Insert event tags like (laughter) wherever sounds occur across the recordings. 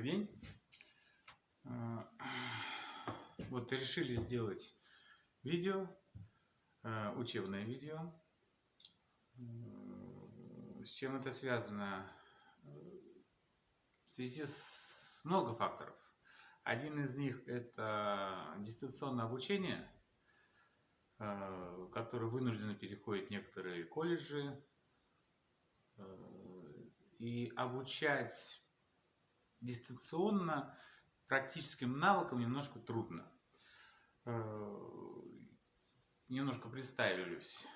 Добрый день. Э, вот решили сделать видео, э, учебное видео. С чем это связано? В связи с много факторов. Один из них это дистанционное обучение, которое вынужденно переходят некоторые колледжи. И обучать дистанционно практическим навыкам немножко трудно. Э, немножко представились.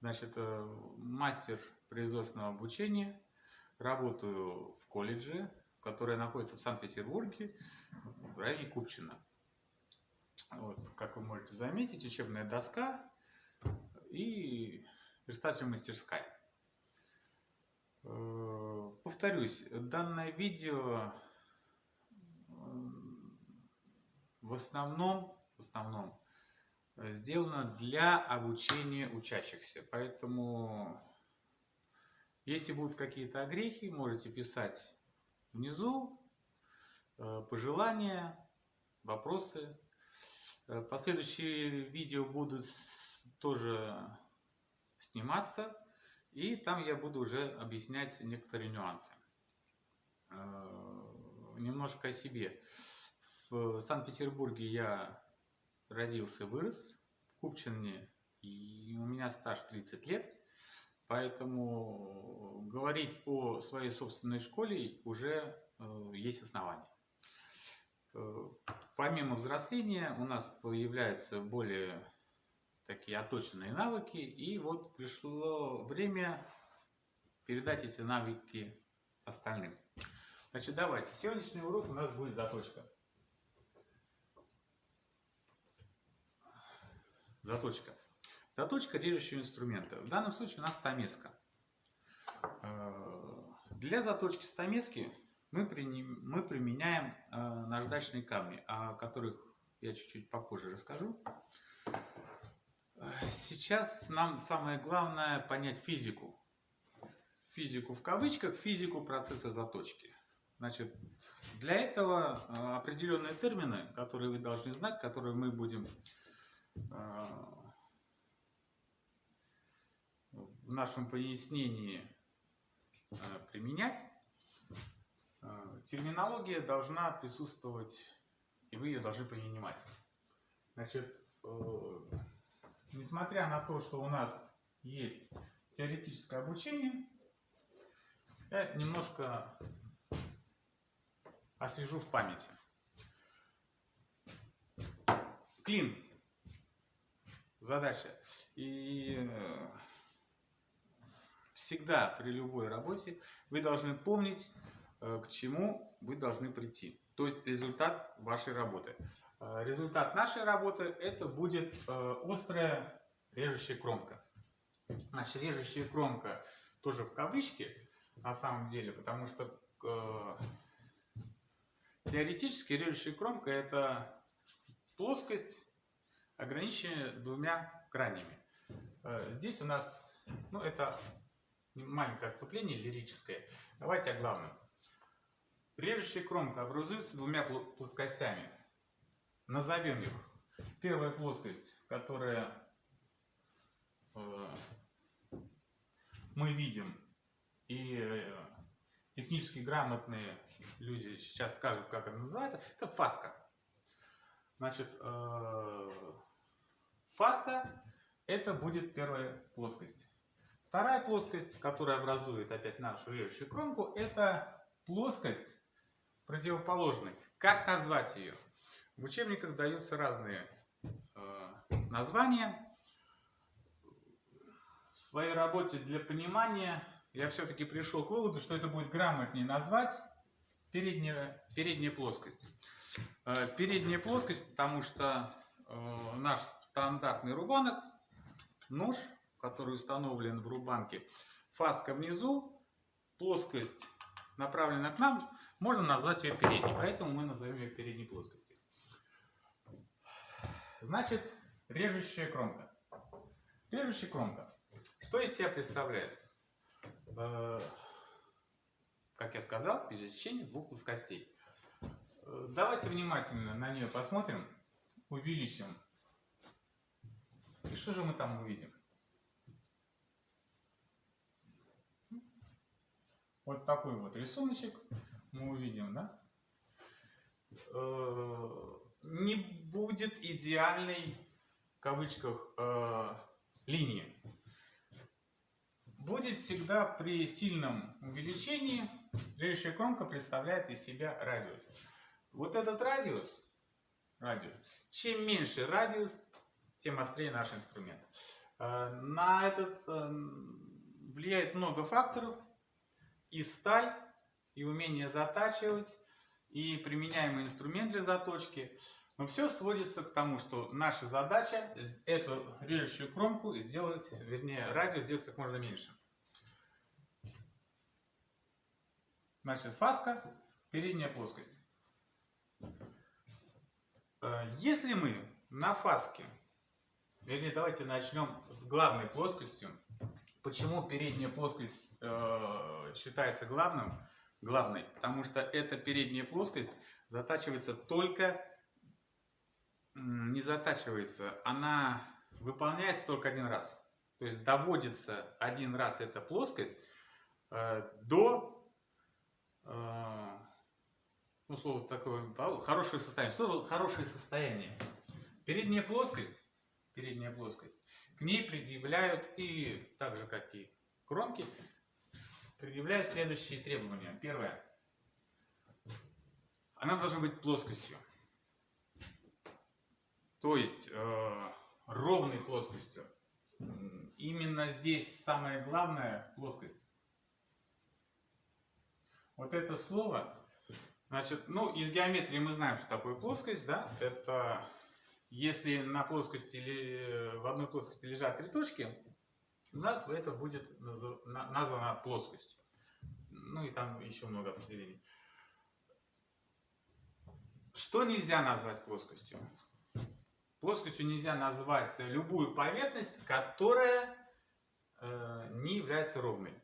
Значит, э, мастер производственного обучения, работаю в колледже, который находится в Санкт-Петербурге, в районе Купчино. Вот, как вы можете заметить, учебная доска и верстатель мастерская. Э, повторюсь, данное видео в основном, в основном сделано для обучения учащихся. Поэтому, если будут какие-то огрехи, можете писать внизу э, пожелания, вопросы. Э, последующие видео будут тоже сниматься. И там я буду уже объяснять некоторые нюансы. Э, немножко о себе. В Санкт-Петербурге я родился, вырос, в Купчине, и у меня стаж 30 лет, поэтому говорить о своей собственной школе уже э, есть основания. Э, помимо взросления у нас появляются более такие оточенные навыки. И вот пришло время передать эти навыки остальным. Значит, давайте. Сегодняшний урок у нас будет заточка. Заточка. Заточка режущего инструмента. В данном случае у нас стамеска. Э, для заточки стамески мы, мы применяем э, наждачные камни, о которых я чуть-чуть попозже расскажу. Сейчас нам самое главное понять физику. Физику в кавычках, физику процесса заточки. Значит, для этого э, определенные термины, которые вы должны знать, которые мы будем э, в нашем пояснении э, применять. Терминология должна присутствовать, и вы ее должны понимать. Значит, несмотря на то, что у нас есть теоретическое обучение, я немножко освежу в памяти. Клин. Задача. И э, всегда при любой работе вы должны помнить, э, к чему вы должны прийти. То есть результат вашей работы. Э, результат нашей работы это будет э, острая режущая кромка. Значит, режущая кромка тоже в кавычки на самом деле, потому что э, теоретически режущая кромка это плоскость, ограниченная двумя гранями. Здесь у нас, ну это маленькое отступление лирическое. Давайте о главном. Режущая кромка образуется двумя плоскостями. Назовем их. Первая плоскость, которая э, мы видим, и э, технически грамотные люди сейчас скажут, как это называется, это фаска. Значит, э, фаска это будет первая плоскость. Вторая плоскость, которая образует опять нашу режущую кромку, это плоскость противоположной. Как назвать ее? В учебниках даются разные э, названия. В своей работе для понимания я все-таки пришел к выводу, что это будет грамотнее назвать передняя, передняя плоскость. Э, передняя плоскость, потому что э, наш стандартный рубанок, нож, который установлен в рубанке, фаска внизу, плоскость направлена к нам, можно назвать ее передней, поэтому мы назовем ее передней плоскостью. Значит, режущая кромка. Режущая кромка. Что из себя представляет? Э, как я сказал, пересечение двух плоскостей. Э, давайте внимательно на нее посмотрим, увеличим. И что же мы там увидим? Вот такой вот рисуночек мы увидим, да? Э, не будет идеальной, в кавычках, э, линии. Будет всегда при сильном увеличении режущая кромка представляет из себя радиус. Вот этот радиус, радиус, чем меньше радиус, тем острее наш инструмент. Э, на этот влияет много факторов, и сталь, и умение затачивать, и применяемый инструмент для заточки. Но все сводится к тому, что наша задача эту режущую кромку сделать, вернее, радиус сделать как можно меньше. Значит, фаска, передняя плоскость. Э, если мы на фаске, вернее, давайте начнем с главной плоскостью, Почему передняя плоскость э, считается главным? Главной, потому что эта передняя плоскость затачивается только, не затачивается, она выполняется только один раз. То есть доводится один раз эта плоскость э, до, э, ну слово такое, хорошее состояние. Что хорошее состояние? Передняя плоскость, передняя плоскость к ней предъявляют и, так же как и кромки, предъявляют следующие требования. Первое. Она должна быть плоскостью. То есть э, ровной плоскостью. Именно здесь самое главное плоскость. Вот это слово, значит, ну, из геометрии мы знаем, что такое плоскость, да, это если на плоскости или в одной плоскости лежат три точки, у нас это будет названо плоскостью. Ну и там еще много определений. Что нельзя назвать плоскостью? Плоскостью нельзя назвать любую поверхность, которая э, не является ровной.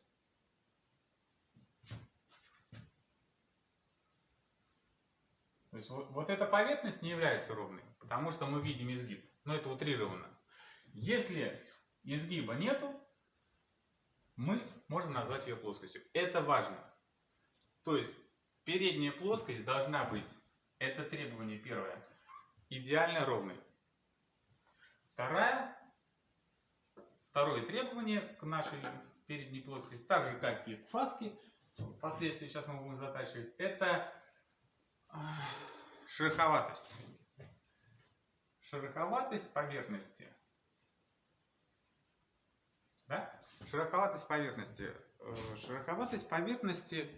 То есть вот, вот эта поверхность не является ровной потому что мы видим изгиб. Но это утрировано. Если изгиба нету, мы можем назвать ее плоскостью. Это важно. То есть передняя плоскость должна быть, это требование первое, идеально ровной. Второе, второе требование к нашей передней плоскости, так же как и к фаске, впоследствии сейчас мы будем затачивать, это шероховатость шероховатость поверхности. Да? Шероховатость поверхности. Э, шероховатость поверхности,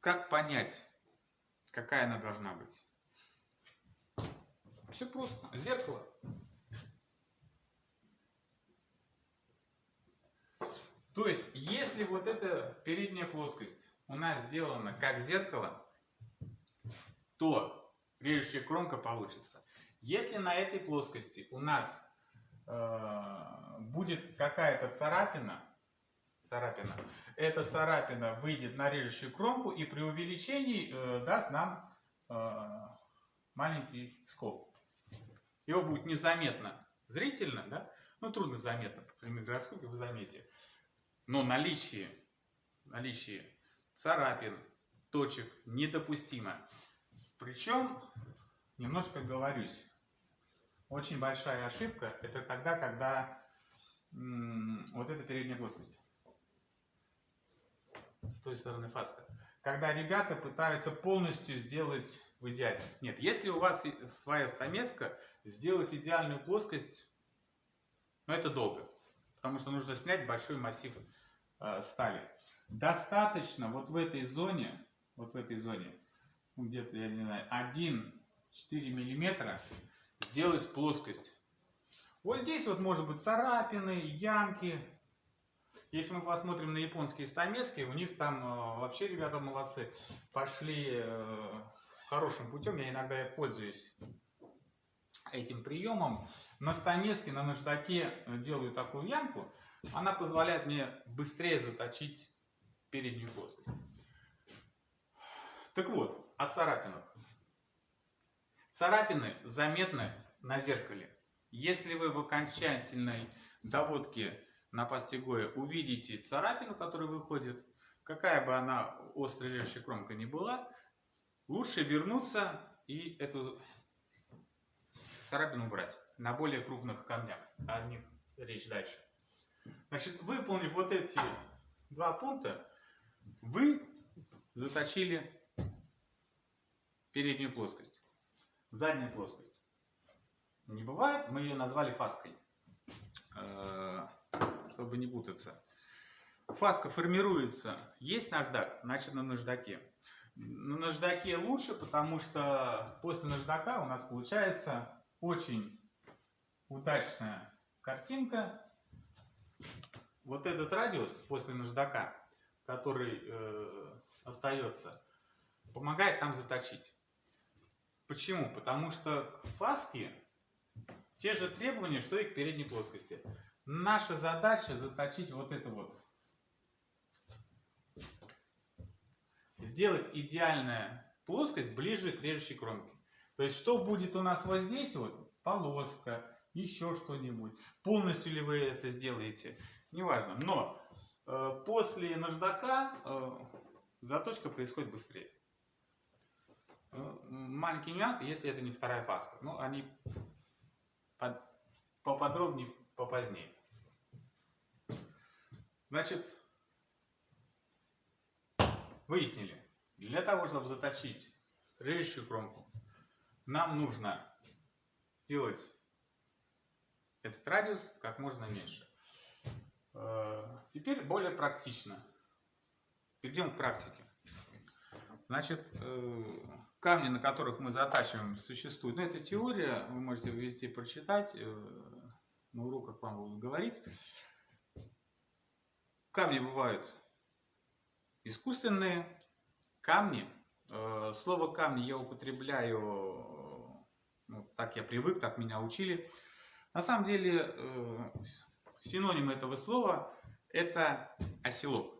как понять, какая она должна быть? Все просто. Зеркало. То есть, если вот эта передняя плоскость у нас сделана как зеркало, то режущая кромка получится если на этой плоскости у нас будет какая-то царапина, царапина, эта царапина выйдет на режущую кромку и при увеличении э, даст нам э, маленький скол. Его будет незаметно зрительно, да? ну трудно заметно, при микроскопе вы заметите. Но наличие, наличие царапин, точек недопустимо. Причем, немножко говорюсь, очень большая ошибка – это тогда, когда вот эта передняя плоскость. С той стороны фаска. Когда ребята пытаются полностью сделать в идеале. Нет, если у вас своя стамеска, сделать идеальную плоскость, ну это долго. Потому что нужно снять большой массив э, стали. Достаточно вот в этой зоне, вот в этой зоне, где-то, я не знаю, 1-4 миллиметра сделать плоскость. Вот здесь вот может быть царапины, ямки. Если мы посмотрим на японские стамески, у них там э, вообще ребята молодцы. Пошли э, хорошим путем, я иногда пользуюсь этим приемом. На стамеске, на наждаке делаю такую ямку. Она позволяет мне быстрее заточить переднюю плоскость. Так вот, о царапинах. Царапины заметны на зеркале. Если вы в окончательной доводке на пасте Гоя увидите царапину, которая выходит, какая бы она острая режущая кромка ни была, лучше вернуться и эту царапину убрать на более крупных камнях. О них речь дальше. Значит, выполнив вот эти два пункта, вы заточили переднюю плоскость, заднюю плоскость. Не бывает, мы ее назвали фаской, э, чтобы не путаться. Фаска формируется, есть наждак, значит на наждаке. На наждаке лучше, потому что после наждака у нас получается очень удачная картинка. Вот этот радиус после наждака, который э, остается, помогает нам заточить. Почему? Потому что к фаске те же требования, что и к передней плоскости. Наша задача заточить вот это вот. Сделать идеальная плоскость ближе к режущей кромке. То есть, что будет у нас вот здесь вот? Полоска, еще что-нибудь. Полностью ли вы это сделаете? Неважно. Но э, после наждака э, заточка происходит быстрее. Маленький нюанс, если это не вторая паска. Ну, они под, поподробнее попозднее. Значит, выяснили, для того, чтобы заточить режущую кромку, нам нужно сделать этот радиус как можно меньше. Э, теперь более практично. Перейдем к практике. Значит, э, камни, на которых мы затачиваем, существуют. Ну, это теория, вы можете везде прочитать, э, на уроках вам будут говорить. Камни бывают искусственные, камни. Слово камни я употребляю, ну, так я привык, так меня учили. На самом деле, э, синоним этого слова – это оселок,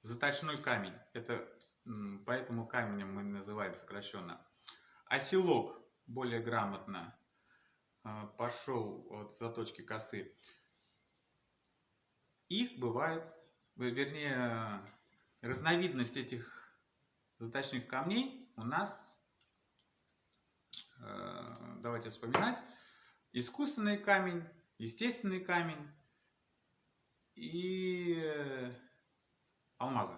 заточной камень. Это поэтому камнем мы называем сокращенно. Оселок более грамотно э, пошел от заточки косы. Их бывает, вернее, разновидность этих заточных камней у нас, э, давайте вспоминать, искусственный камень, естественный камень и э, алмазы.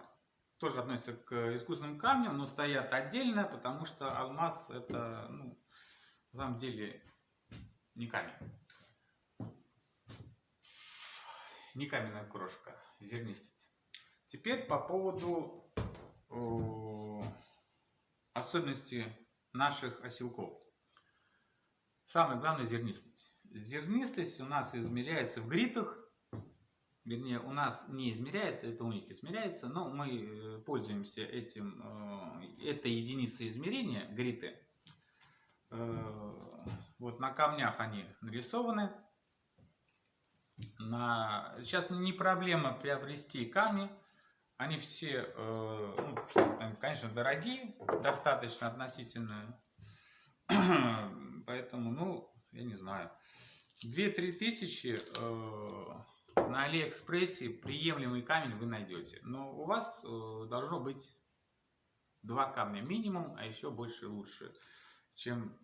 Тоже относятся к искусственным камням, но стоят отдельно, потому что алмаз это, ну, на самом деле, не камень. Не каменная крошка, зернистость. Теперь по поводу э, особенностей наших оселков. Самое главное зернистость. Зернистость у нас измеряется в гритах. Вернее, у нас не измеряется, это у них измеряется, но мы э, пользуемся этим, э, этой единицей измерения, гриты. Э, вот на камнях они нарисованы. На... Сейчас не проблема приобрести камни. Они все, ну, конечно, дорогие, достаточно относительно (clears throat) Поэтому, ну, я не знаю. 2-3 тысячи на Алиэкспрессе приемлемый камень вы найдете. Но у вас э, должно быть два камня минимум, а еще больше лучше. Чем,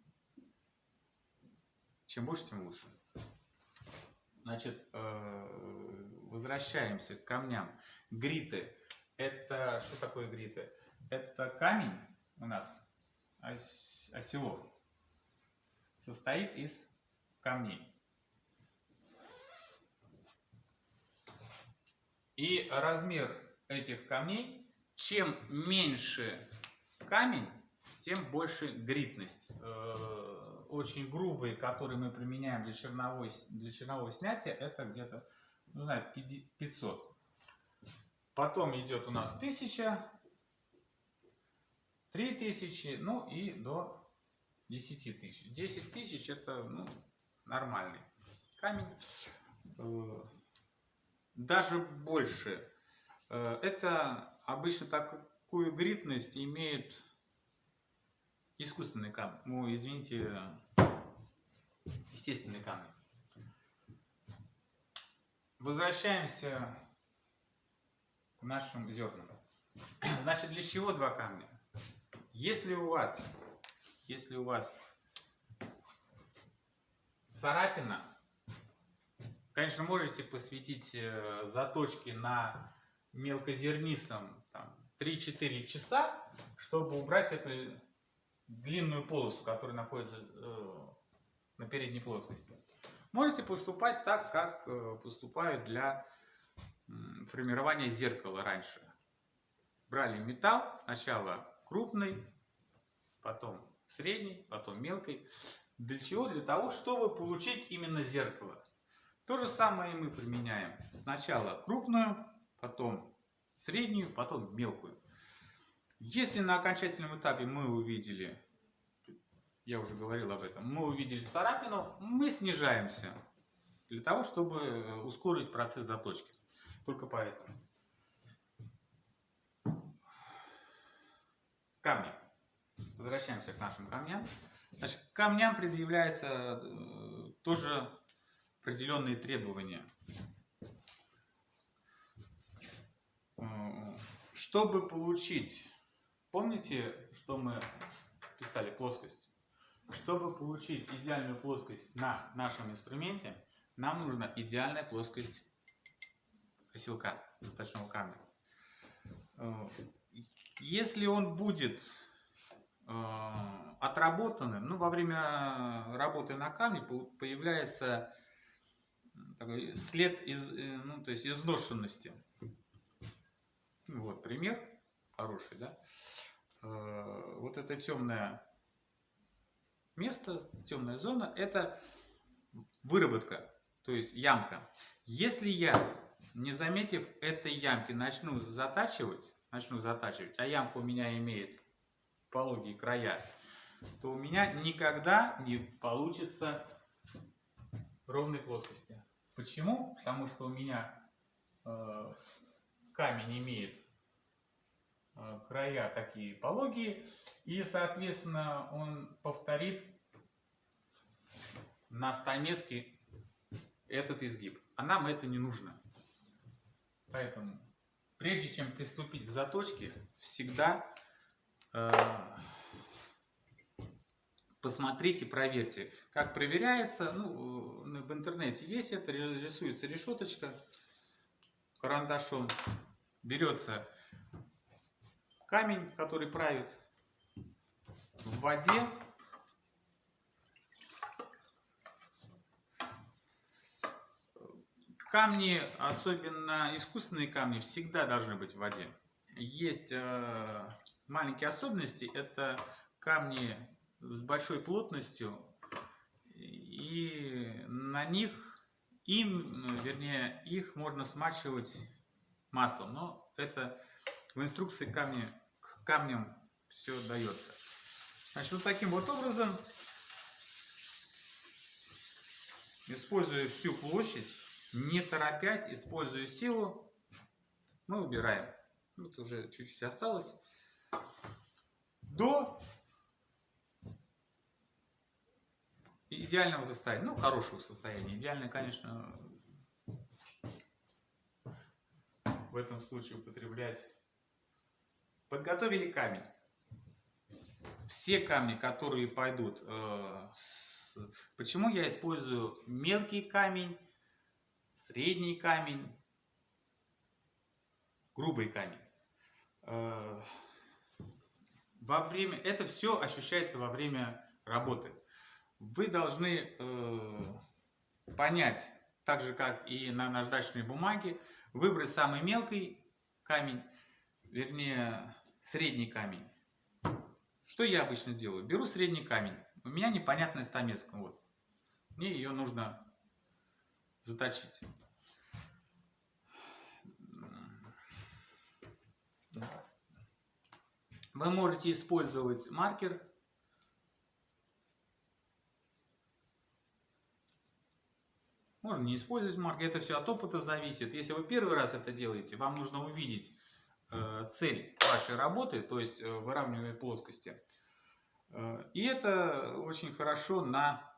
чем больше, тем лучше. Значит, э, возвращаемся к камням. Гриты. Это что такое гриты? Это камень у нас оселов состоит из камней. И размер этих камней, чем меньше камень, тем больше гритность. Э, очень грубые, которые мы применяем для черновой, для чернового снятия, это где-то, ну, знаю, 500. Потом идет у нас 1000, 3000, ну и до 10 тысяч. 10 тысяч это ну, нормальный камень. Даже больше Э, это обычно такую гритность имеет искусственный камень. Ну, извините, естественный камень. Возвращаемся к нашим зернам. Значит, для чего два камня? Если у вас, если у вас царапина, конечно, можете посвятить э, заточки на мелкозернистом 3-4 часа, чтобы убрать эту длинную полосу, которая находится э, на передней плоскости. Можете поступать так, как э, поступают для формирования зеркала раньше. Брали металл, сначала крупный, потом средний, потом мелкий. Для чего? Для того, чтобы получить именно зеркало. То же самое мы применяем. Сначала крупную, потом среднюю, потом мелкую. Если на окончательном этапе мы увидели, я уже говорил об этом, мы увидели царапину, мы снижаемся для того, чтобы ускорить процесс заточки. Только поэтому. Камни. Возвращаемся к нашим камням. Значит, камням предъявляются э, тоже определенные требования. Э, чтобы получить, помните, что мы писали плоскость? Чтобы получить идеальную плоскость на нашем инструменте, нам нужна идеальная плоскость оселка, заточного камня. Э, если он будет э, отработанным, ну, во время работы на камне появляется такой след из, э, ну, то есть изношенности. Вот пример хороший, да. Э, вот это темное место, темная зона, это выработка, то есть ямка. Если я, не заметив этой ямки, начну затачивать, начну затачивать, а ямка у меня имеет пологие края, то у меня никогда не получится ровной плоскости. Почему? Потому что у меня э, камень имеет э, края такие пологие, и, соответственно, он повторит на стамеске этот изгиб. А нам это не нужно. Поэтому Прежде чем приступить к заточке, всегда э, посмотрите, проверьте, как проверяется. Ну, в интернете есть это, рисуется решеточка карандашом, берется камень, который правит в воде, Камни, особенно искусственные камни, всегда должны быть в воде. Есть э, маленькие особенности, это камни с большой плотностью, и на них, им, вернее, их можно смачивать маслом, но это в инструкции камни, к камням все дается. Значит, вот таким вот образом, используя всю площадь, не торопясь, используя силу, мы убираем. Вот уже чуть-чуть осталось. До идеального состояния, ну, хорошего состояния. Идеально, конечно, в этом случае употреблять. Подготовили камень. Все камни, которые пойдут, э, с... почему я использую мелкий камень, средний камень, грубый камень. Э, во время, это все ощущается во время работы. Вы должны э, понять, так же как и на наждачной бумаге, выбрать самый мелкий камень, вернее средний камень. Что я обычно делаю? Беру средний камень. У меня непонятная стамеска. Вот. Мне ее нужно заточить. Вы можете использовать маркер. Можно не использовать маркер. Это все от опыта зависит. Если вы первый раз это делаете, вам нужно увидеть э, цель вашей работы, то есть э, выравнивание плоскости. Э, и это очень хорошо на,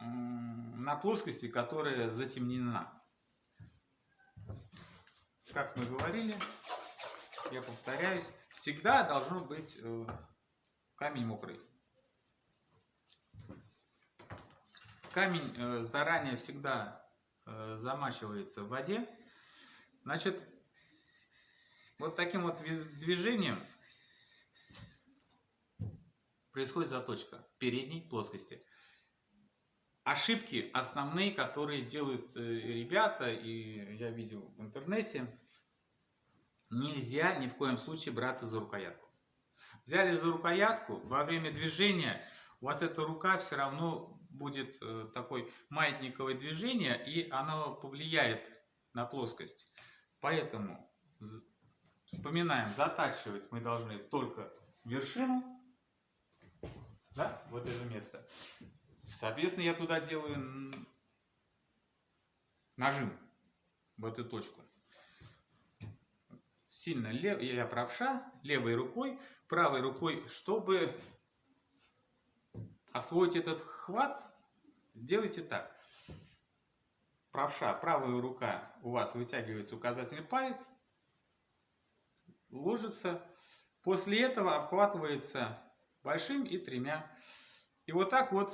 на плоскости, которая затемнена. Как мы говорили, я повторяюсь, всегда должно быть э, камень мокрый. Камень э, заранее всегда э, замачивается в воде. Значит, вот таким вот движением происходит заточка передней плоскости. Ошибки основные, которые делают ребята, и я видел в интернете, нельзя ни в коем случае браться за рукоятку. Взяли за рукоятку, во время движения у вас эта рука все равно будет э, такой маятниковое движение, и оно повлияет на плоскость. Поэтому вспоминаем, затачивать мы должны только вершину, да, вот это место. Соответственно, я туда делаю нажим в эту точку сильно лев, я правша, левой рукой, правой рукой, чтобы освоить этот хват, делайте так. Правша, правая рука у вас вытягивается указательный палец, ложится. После этого обхватывается большим и тремя. И вот так вот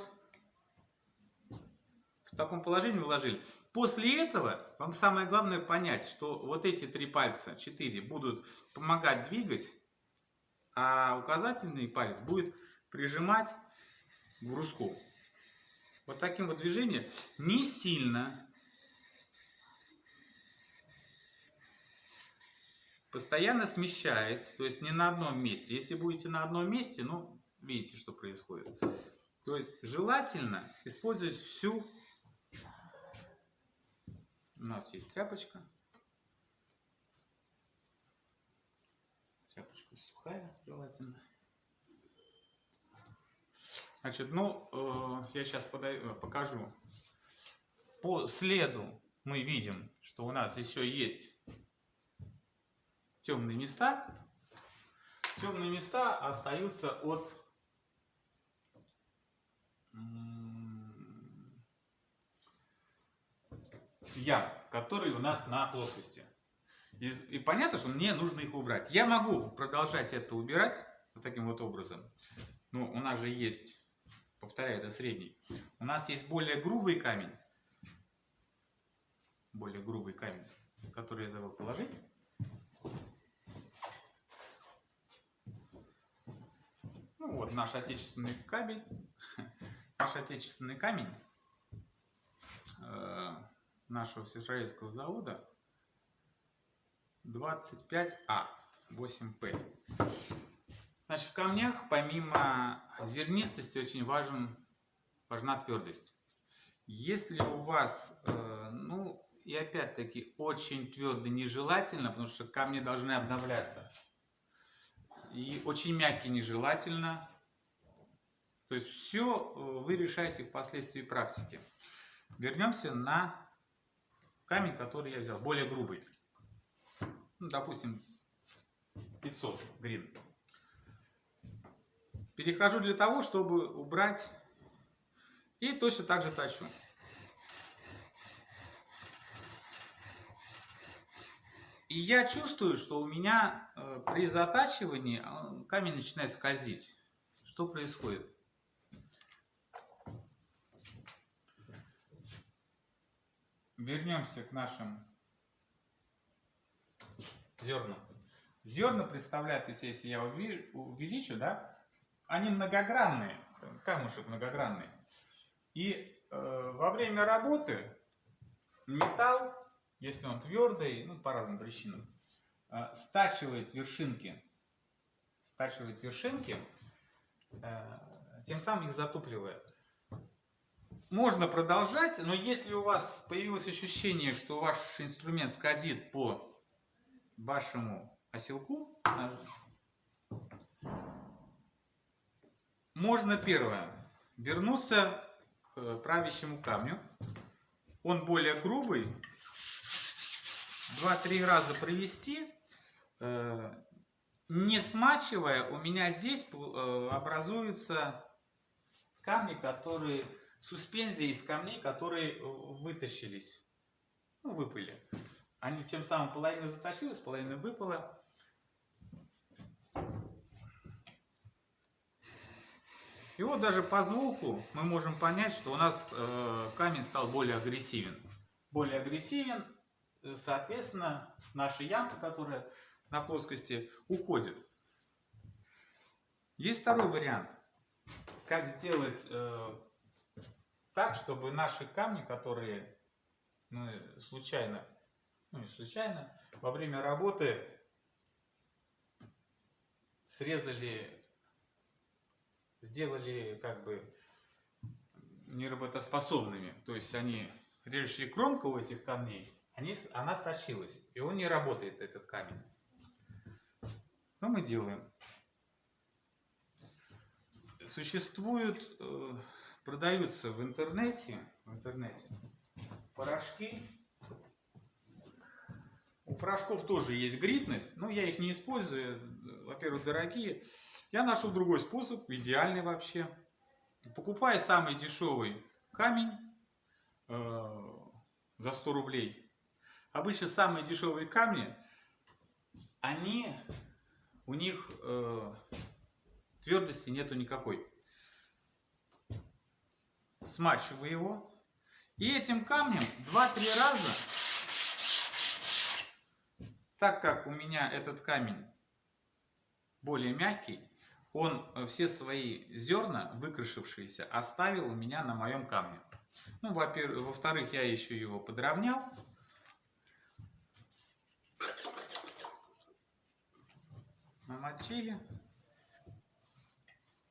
в таком положении уложили. После этого вам самое главное понять, что вот эти три пальца, четыре, будут помогать двигать, а указательный палец будет прижимать к бруску. Вот таким вот движением, не сильно, постоянно смещаясь, то есть не на одном месте. Если будете на одном месте, ну, видите, что происходит. То есть желательно использовать всю у нас есть тряпочка. Тряпочка сухая, желательно. Значит, ну, э, я сейчас подаю, покажу. По следу мы видим, что у нас еще есть темные места. Темные места остаются от ям, которые у нас на плоскости. И, и понятно, что мне нужно их убрать. Я могу продолжать это убирать вот таким вот образом. Ну, у нас же есть, повторяю, это средний. У нас есть более грубый камень. Более грубый камень, который я забыл положить. Ну вот наш отечественный кабель. (laughs) Наш отечественный камень. Э, нашего всероссийского завода 25А 8П. Значит, в камнях помимо зернистости очень важен, важна твердость. Если у вас, э, ну и опять-таки очень твердый нежелательно, потому что камни должны обновляться. И очень мягкий нежелательно. То есть все э, вы решаете впоследствии практики. Вернемся на камень, который я взял, более грубый. Ну, допустим, 500 грин. Перехожу для того, чтобы убрать и точно так же точу. И я чувствую, что у меня э, при затачивании э, камень начинает скользить. Что происходит? вернемся к нашим зернам. Зерна представляют, если я увеличу, да, они многогранные, камушек многогранный. И э, во время работы металл, если он твердый, ну, по разным причинам, э, стачивает вершинки, стачивает вершинки, э, тем самым их затупливает можно продолжать, но если у вас появилось ощущение, что ваш инструмент скользит по вашему оселку, можно первое, вернуться э, правящему камню. Он более грубый. Два-три раза провести, э, не смачивая, у меня здесь э, образуются камни, которые суспензии из камней, которые вытащились, ну, выпали. Они тем самым половина затащилась, половина выпала. И вот даже по звуку мы можем понять, что у нас э, камень стал более агрессивен. Более агрессивен, э, соответственно, наша ямка, которая на плоскости, уходит. Есть второй вариант. Как сделать э, так, чтобы наши камни, которые мы случайно, ну не случайно, во время работы срезали сделали как бы неработоспособными. То есть они режущая кромка у этих камней, они, она стащилась, и он не работает, этот камень. Что мы делаем? Существуют, э, продаются в интернете, в интернете порошки. У порошков тоже есть гритность, но я их не использую. Во-первых, дорогие. Я нашел другой способ, идеальный вообще. Покупай самый дешевый камень э, за 100 рублей. Обычно самые дешевые камни, они, у них э, твердости нету никакой. Смачиваю его. И этим камнем 2-3 раза, так как у меня этот камень более мягкий, он э, все свои зерна, выкрашившиеся, оставил у меня на моем камне. Ну, во-вторых, я еще его подровнял. Намочили.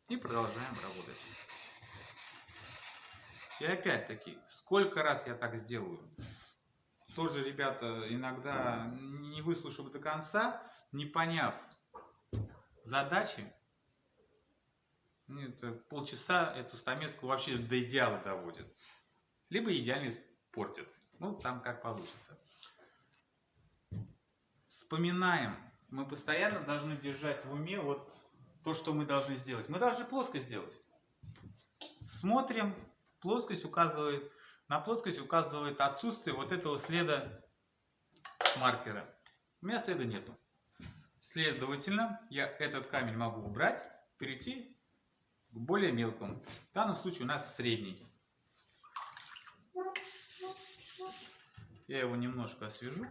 И продолжаем работать. И опять-таки, сколько раз я так сделаю? Тоже, ребята, иногда не выслушав до конца, не поняв задачи, это полчаса эту стамеску вообще до идеала доводит. Либо идеально испортит. Ну, там как получится. Вспоминаем. Мы постоянно должны держать в уме вот то, что мы должны сделать. Мы должны плоско сделать. Смотрим, плоскость указывает, на плоскость указывает отсутствие вот этого следа маркера. У меня следа нету. Следовательно, я этот камень могу убрать, перейти к более мелкому. В данном случае у нас средний. Я его немножко освежу.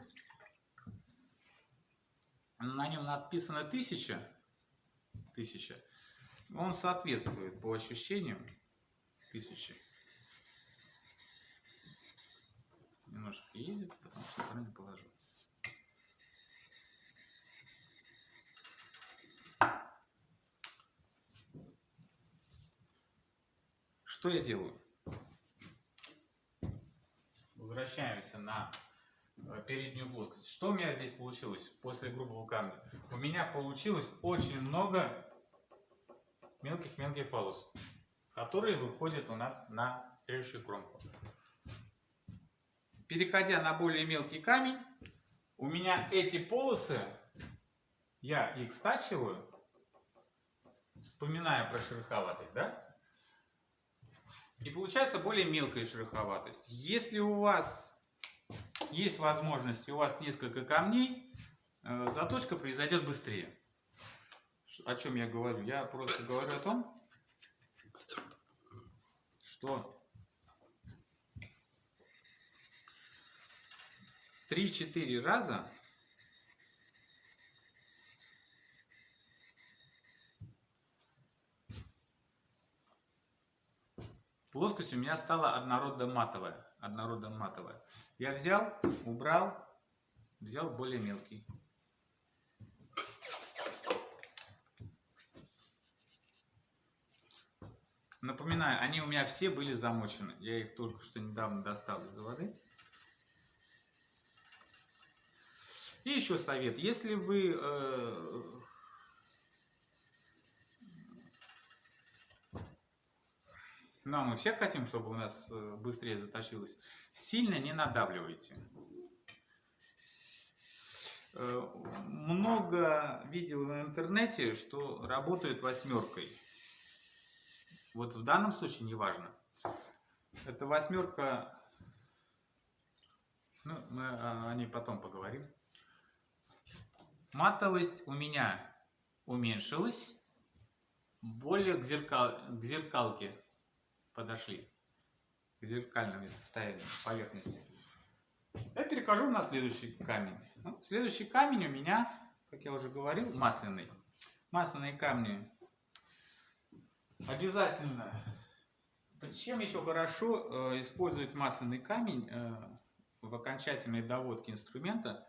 На нем написано 1000. 1000. Он соответствует по ощущениям 1000. Немножко едет, потому что правильно положу. Что я делаю? Возвращаемся на э, переднюю плоскость. Что у меня здесь получилось после грубого камня? У меня получилось очень много мелких-мелких полос, которые выходят у нас на режущую кромку. Переходя на более мелкий камень, у меня эти полосы, я их стачиваю, вспоминая про шероховатость, да? И получается более мелкая шероховатость. Если у вас есть возможность, у вас несколько камней, э, заточка произойдет быстрее. О чем я говорю? Я просто говорю о том, что 3-4 раза Плоскость у меня стала однородно матовая. Однородно матовая. Я взял, убрал, взял более мелкий. Напоминаю, они у меня все были замочены. Я их только что недавно достал из воды. И еще совет. Если вы э, Ну, а мы все хотим, чтобы у нас э, быстрее заточилось. Сильно не надавливайте. Э, много видел в интернете, что работают восьмеркой. Вот в данном случае не важно. Это восьмерка, ну, мы о ней потом поговорим. Матовость у меня уменьшилась, более к, зеркал, к зеркалке подошли, к зеркальному состоянию поверхности. Я перехожу на следующий камень. Ну, следующий камень у меня, как я уже говорил, масляный. Масляные камни обязательно. Чем еще хорошо э, использовать масляный камень э, в окончательной доводке инструмента?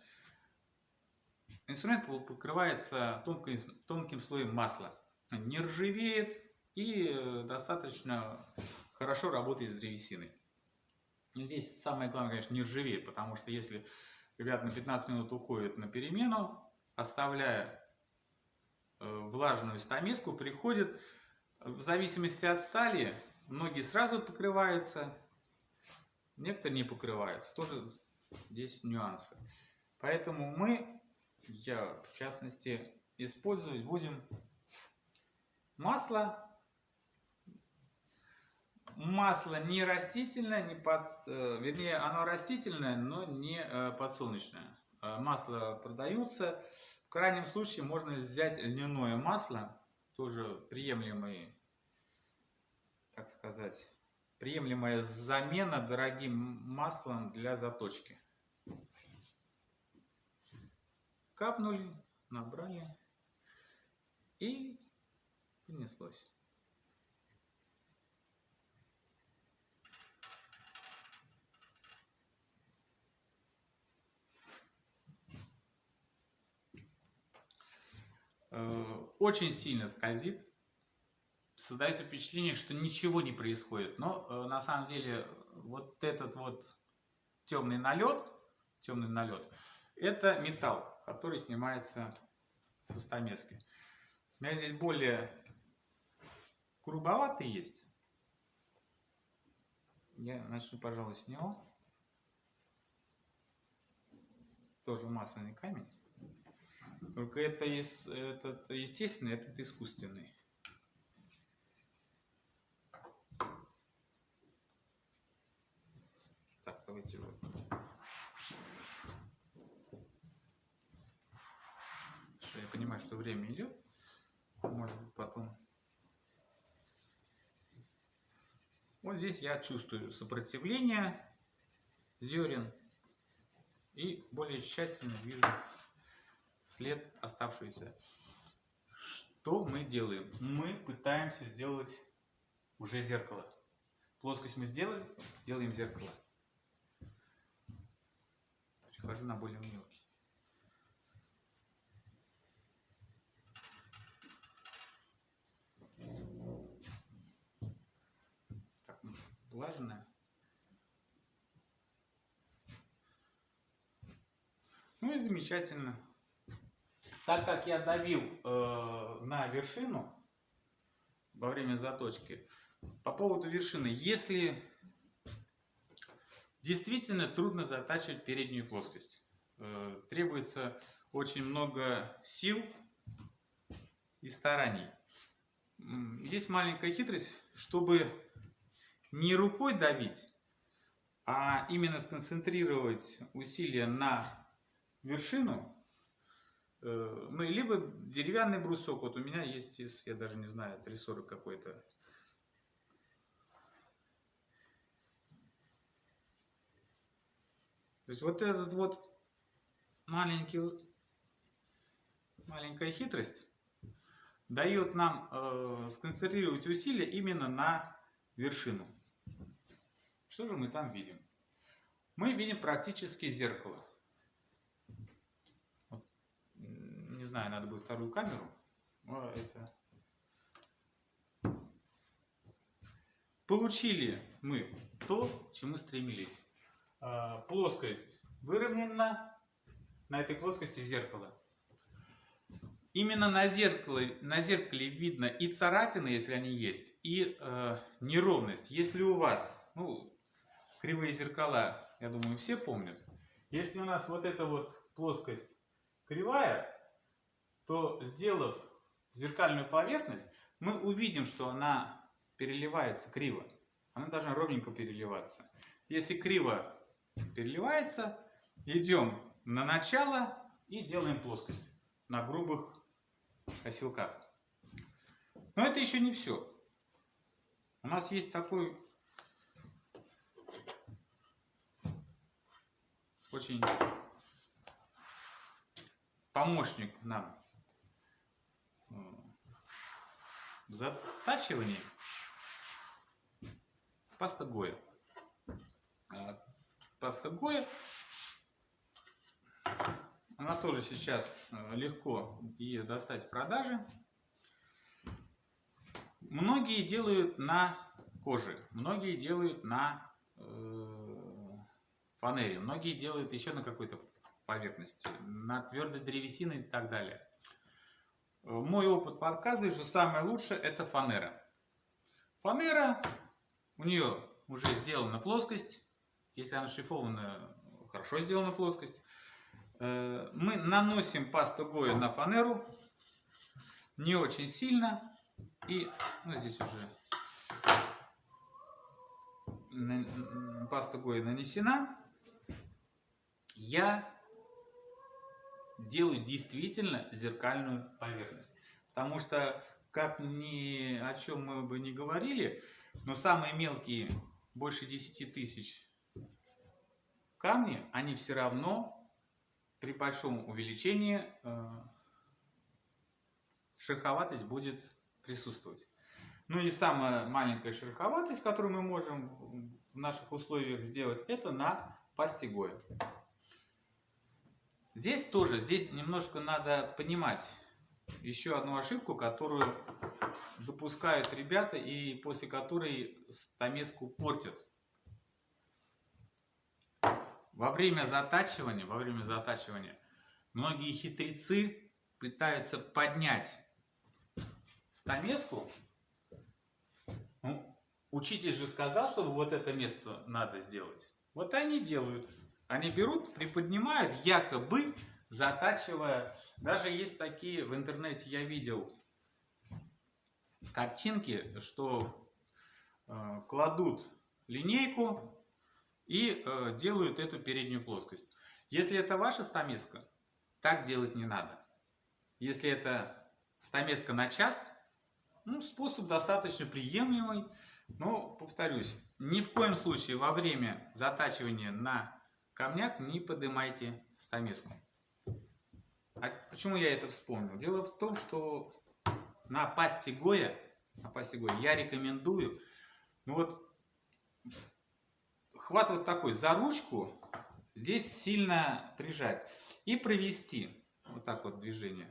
Инструмент покрывается тонким, тонким слоем масла. Не ржавеет и э, достаточно хорошо работает с древесиной. Но здесь самое главное, конечно, не ржавеет, потому что если ребят на 15 минут уходят на перемену, оставляя э, влажную стамеску, приходит, в зависимости от стали, многие сразу покрываются, некоторые не покрываются. Тоже здесь нюансы. Поэтому мы, я в частности, использовать будем масло масло не растительное, не под, э, вернее, оно растительное, но не э, подсолнечное. Э, масло продаются. В крайнем случае можно взять льняное масло, тоже приемлемый, так сказать, приемлемая замена дорогим маслом для заточки. Капнули, набрали и понеслось. Очень сильно скользит. Создается впечатление, что ничего не происходит. Но э, на самом деле вот этот вот темный налет, темный налет, это металл, который снимается со стамески. У меня здесь более грубоватый есть. Я начну, пожалуй, с него. Тоже масляный камень. Только это этот естественный, этот искусственный. Так, давайте вот. Что я понимаю, что время идет. Может быть потом. Вот здесь я чувствую сопротивление зерен и более тщательно вижу след оставшийся. Что мы делаем? Мы пытаемся сделать уже зеркало. Плоскость мы сделали, делаем зеркало. Перехожу на более мелкий. Так, влажная. Ну и замечательно. Так как я давил э, на вершину во время заточки, по поводу вершины, если действительно трудно затачивать переднюю плоскость, э, требуется очень много сил и стараний. Есть маленькая хитрость, чтобы не рукой давить, а именно сконцентрировать усилия на вершину, Э, мы либо деревянный брусок, вот у меня есть, я даже не знаю, 340 какой-то. То есть вот этот вот маленький, маленькая хитрость дает нам э, сконцентрировать усилия именно на вершину. Что же мы там видим? Мы видим практически зеркало. Знаю, надо будет вторую камеру. Но это... Получили мы то, к чему стремились. А, плоскость выровнена, на этой плоскости зеркало. именно на зеркале, на зеркале видно и царапины, если они есть, и э, неровность. Если у вас, ну, кривые зеркала, я думаю, все помнят. Если у нас вот эта вот плоскость кривая, то сделав зеркальную поверхность, мы увидим, что она переливается криво. Она должна ровненько переливаться. Если криво переливается, идем на начало и делаем плоскость на грубых оселках. Но это еще не все. У нас есть такой очень помощник нам затачивании паста Гоя. А, паста Гоя, она тоже сейчас э, легко ее достать в продаже. Многие делают на коже, многие делают на э, фанере, многие делают еще на какой-то поверхности, на твердой древесине и так далее. Мой опыт подсказывает, что самое лучшее это фанера. Фанера, у нее уже сделана плоскость. Если она шлифована, хорошо сделана плоскость. Э, мы наносим пасту Гоя на фанеру. Не очень сильно. И ну, здесь уже паста Гоя нанесена. Я делают действительно зеркальную поверхность. Потому что, как ни о чем мы бы не говорили, но самые мелкие, больше 10 тысяч камни, они все равно при большом увеличении э, шероховатость будет присутствовать. Ну и самая маленькая шероховатость, которую мы можем в наших условиях сделать, это на пасте Гоя. Здесь тоже, здесь немножко надо понимать еще одну ошибку, которую допускают ребята и после которой стамеску портят. Во время затачивания, во время затачивания многие хитрецы пытаются поднять стамеску. Ну, учитель же сказал, что вот это место надо сделать. Вот они делают. Они берут, приподнимают, якобы затачивая. Даже есть такие, в интернете я видел картинки, что э, кладут линейку и э, делают эту переднюю плоскость. Если это ваша стамеска, так делать не надо. Если это стамеска на час, ну, способ достаточно приемлемый, но, повторюсь, ни в коем случае во время затачивания на камнях не поднимайте стамеску. А почему я это вспомнил? Дело в том, что на пасте Гоя, на пасте Гоя я рекомендую, ну вот, хват вот такой, за ручку здесь сильно прижать и провести вот так вот движение.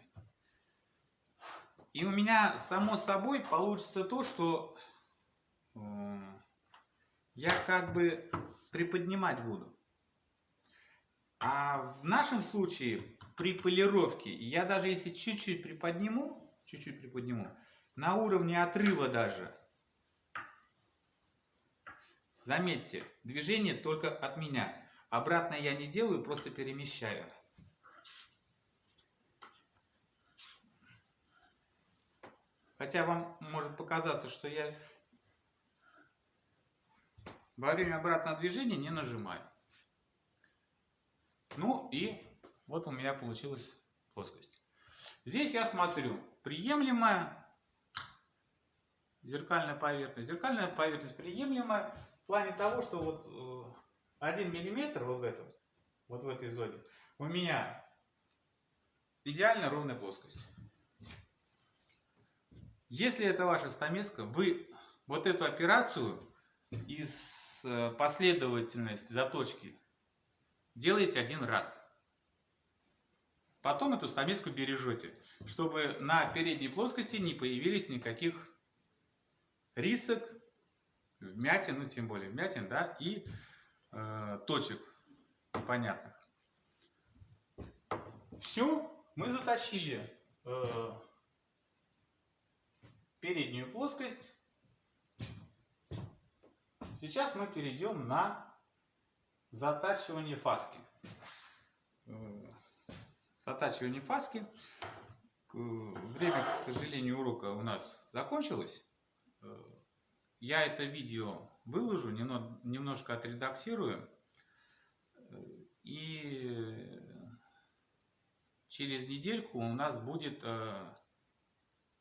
И у меня само собой получится то, что э, я как бы приподнимать буду. А в нашем случае при полировке я даже если чуть-чуть приподниму, чуть-чуть приподниму, на уровне отрыва даже, заметьте, движение только от меня. Обратно я не делаю, просто перемещаю. Хотя вам может показаться, что я во время обратного движения не нажимаю. Ну и вот у меня получилась плоскость. Здесь я смотрю, приемлемая зеркальная поверхность. Зеркальная поверхность приемлемая в плане того, что вот 1 э, миллиметр вот в этом, вот в этой зоне, у меня идеально ровная плоскость. Если это ваша стамеска, вы вот эту операцию из э, последовательности заточки делаете один раз. Потом эту стамеску бережете, чтобы на передней плоскости не появились никаких рисок, вмятин, ну тем более вмятин, да, и э, точек непонятных. Все, мы затащили э, переднюю плоскость. Сейчас мы перейдем на затачивание фаски. Затачивание фаски. Время, к сожалению, урока у нас закончилось. Я это видео выложу, немно- немножко отредактирую. И через недельку у нас будет э,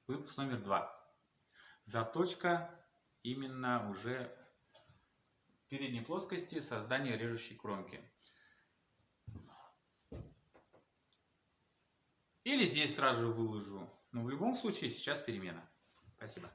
выпуск номер два. Заточка именно уже передней плоскости создания режущей кромки. Или здесь сразу же выложу. Но в любом случае сейчас перемена. Спасибо.